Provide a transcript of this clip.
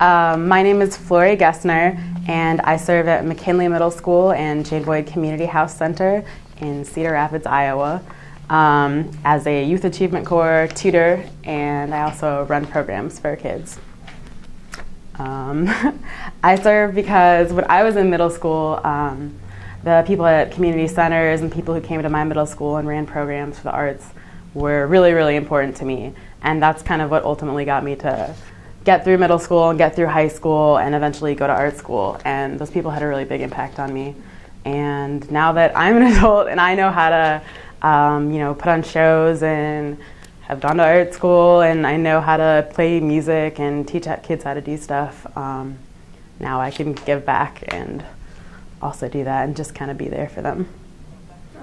Um, my name is Flory Gessner, and I serve at McKinley Middle School and Jane Boyd Community House Center in Cedar Rapids, Iowa, um, as a Youth Achievement Corps tutor, and I also run programs for kids. Um, I serve because when I was in middle school, um, the people at community centers and people who came to my middle school and ran programs for the arts were really, really important to me. And that's kind of what ultimately got me to get through middle school and get through high school and eventually go to art school. And those people had a really big impact on me. And now that I'm an adult and I know how to, um, you know, put on shows and have gone to art school and I know how to play music and teach kids how to do stuff, um, now I can give back and also do that and just kind of be there for them.